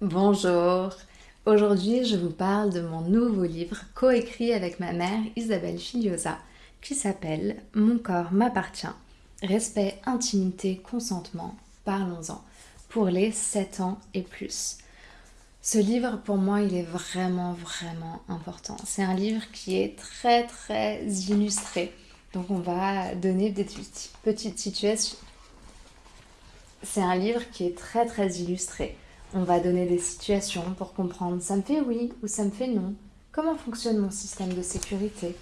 Bonjour Aujourd'hui, je vous parle de mon nouveau livre coécrit avec ma mère Isabelle Filiosa qui s'appelle Mon corps m'appartient. Respect, intimité, consentement, parlons-en pour les 7 ans et plus. Ce livre, pour moi, il est vraiment, vraiment important. C'est un livre qui est très, très illustré. Donc, on va donner des petites situations. C'est un livre qui est très, très illustré. On va donner des situations pour comprendre ça me fait oui ou ça me fait non. Comment fonctionne mon système de sécurité?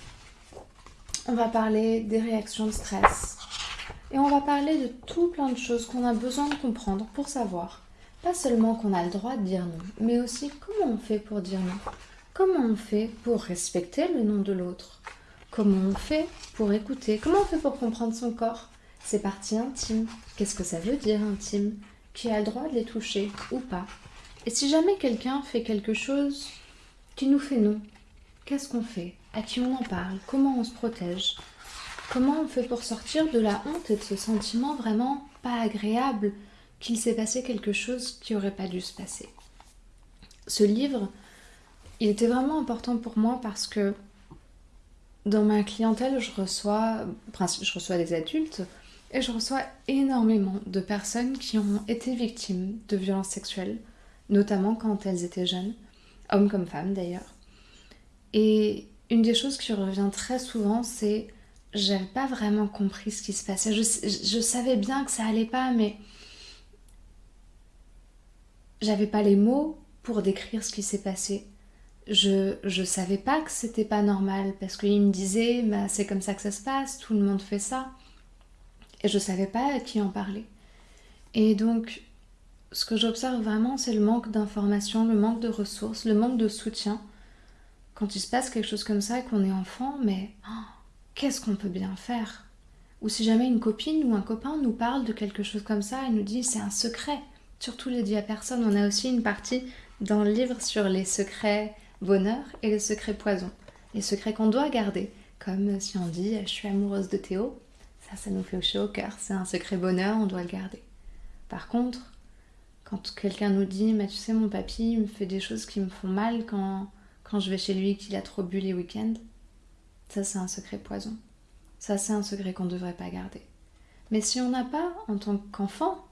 On va parler des réactions de stress. Et on va parler de tout plein de choses qu'on a besoin de comprendre pour savoir. Pas seulement qu'on a le droit de dire non, mais aussi comment on fait pour dire non. Comment on fait pour respecter le nom de l'autre? Comment on fait pour écouter? Comment on fait pour comprendre son corps? Ses parties intimes Qu'est-ce que ça veut dire intime? Qui a le droit de les toucher ou pas. Et si jamais quelqu'un fait quelque chose qui nous fait non, qu'est-ce qu'on fait? À qui on en parle? Comment on se protège? Comment on fait pour sortir de la honte et de ce sentiment vraiment pas agréable qu'il s'est passé quelque chose qui aurait pas dû se passer? Ce livre, il était vraiment important pour moi parce que dans ma clientèle, je reçois, je reçois des adultes et je reçois énormément de personnes qui ont été victimes de violences sexuelles, notamment quand elles étaient jeunes, hommes comme femmes d'ailleurs. Et une des choses qui revient très souvent, c'est j'avais pas vraiment compris ce qui se passait. Je, savais bien que ça allait pas, mais j'avais pas les mots pour décrire ce qui s'est passé. Je, je savais pas que c'était pas normal parce qu'il me disait bah, c'est comme ça que ça se passe, tout le monde fait ça. Et je savais pas à qui en parler. Et donc, ce que j'observe vraiment, c'est le manque d'informations, le manque de ressources, le manque de soutien. Quand il se passe quelque chose comme ça et qu'on est enfant, mais oh, qu'est-ce qu'on peut bien faire? Ou si jamais une copine ou un copain nous parle de quelque chose comme ça et nous dit c'est un secret, surtout les dit à personne. On a aussi une partie dans le livre sur les secrets bonheur et les secrets poison. Les secrets qu'on doit garder, comme si on dit je suis amoureuse de Théo, ça, ça nous fait au cœur. C'est un secret bonheur, on doit le garder. Par contre, quand quelqu'un nous dit, mais tu sais, mon papy me fait des choses qui me font mal quand, quand je vais chez lui qu'il a trop bu les week-ends, ça, c'est un secret poison. Ça, c'est un secret qu'on ne devrait pas garder. Mais si on n'a pas, en tant qu'enfant,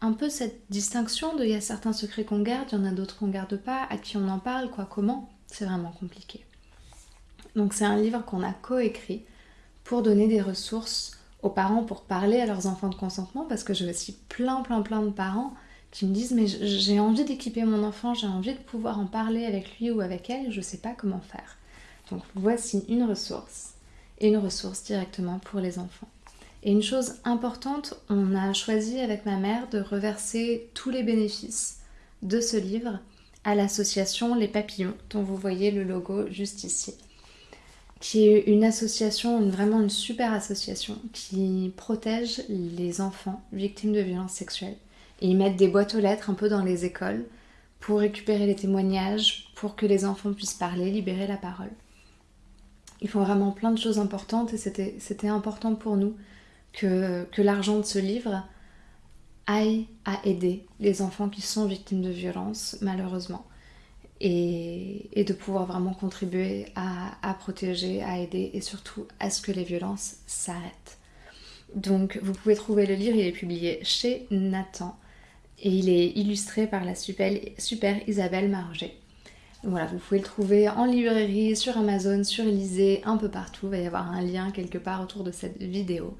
un peu cette distinction de il y a certains secrets qu'on garde, il y en a d'autres qu'on garde pas, à qui on en parle, quoi, comment, c'est vraiment compliqué. Donc c'est un livre qu'on a coécrit pour donner des ressources parents pour parler à leurs enfants de consentement parce que j'ai aussi plein plein plein de parents qui me disent mais j'ai envie d'équiper mon enfant, j'ai envie de pouvoir en parler avec lui ou avec elle, je ne sais pas comment faire. Donc voici une ressource et une ressource directement pour les enfants. Et une chose importante, on a choisi avec ma mère de reverser tous les bénéfices de ce livre à l'association Les Papillons, dont vous voyez le logo juste ici qui est une association, vraiment une super association, qui protège les enfants victimes de violences sexuelles. Et ils mettent des boîtes aux lettres un peu dans les écoles pour récupérer les témoignages, pour que les enfants puissent parler, libérer la parole. Ils font vraiment plein de choses importantes et c'était important pour nous que, que l'argent de ce livre aille à aider les enfants qui sont victimes de violences, malheureusement et, de pouvoir vraiment contribuer à, protéger, à aider et surtout à ce que les violences s'arrêtent. Donc vous pouvez trouver le livre, il est publié chez Nathan et il est illustré par la super, Isabelle Marger. voilà, vous pouvez le trouver en librairie, sur Amazon, sur Elysée, un peu partout. Il va y avoir un lien quelque part autour de cette vidéo.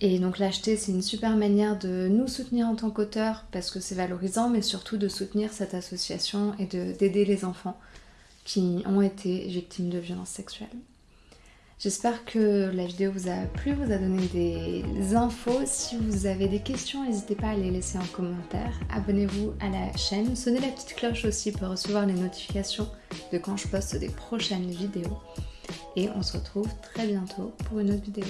Et donc l'acheter, c'est une super manière de nous soutenir en tant qu'auteur parce que c'est valorisant, mais surtout de soutenir cette association et d'aider les enfants qui ont été victimes de violences sexuelles. J'espère que la vidéo vous a plu, vous a donné des infos. Si vous avez des questions, n'hésitez pas à les laisser en commentaire. Abonnez-vous à la chaîne, sonnez la petite cloche aussi pour recevoir les notifications de quand je poste des prochaines vidéos. Et on se retrouve très bientôt pour une autre vidéo.